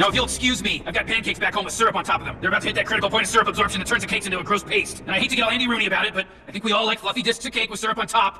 Now, if you'll excuse me, I've got pancakes back home with syrup on top of them. They're about to hit that critical point of syrup absorption that turns the cakes into a gross paste. And I hate to get all Andy Rooney about it, but I think we all like fluffy discs of cake with syrup on top.